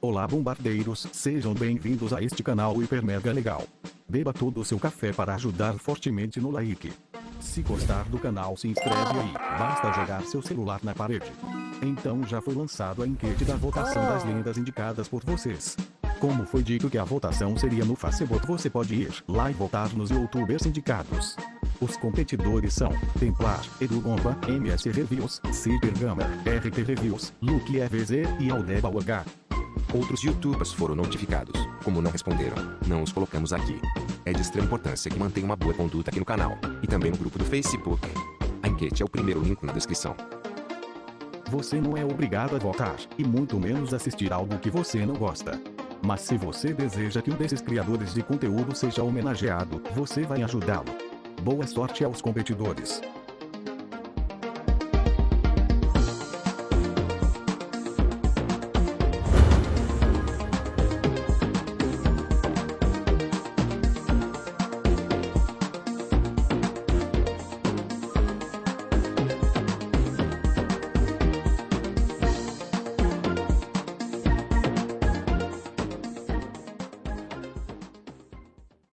Olá bombardeiros, sejam bem-vindos a este canal hiper mega legal. Beba todo o seu café para ajudar fortemente no like. Se gostar do canal se inscreve aí, basta jogar seu celular na parede. Então já foi lançado a enquete da votação das lendas indicadas por vocês. Como foi dito que a votação seria no Facebook você pode ir lá e votar nos youtubers indicados. Os competidores são Templar, Edu Bomba, MS Reviews, Ciper Gama, RT Reviews, Luke EVZ e Aldeba UH. Outros youtubers foram notificados. Como não responderam, não os colocamos aqui. É de extrema importância que mantenha uma boa conduta aqui no canal, e também no grupo do Facebook. A enquete é o primeiro link na descrição. Você não é obrigado a votar, e muito menos assistir algo que você não gosta. Mas se você deseja que um desses criadores de conteúdo seja homenageado, você vai ajudá-lo. Boa sorte aos competidores.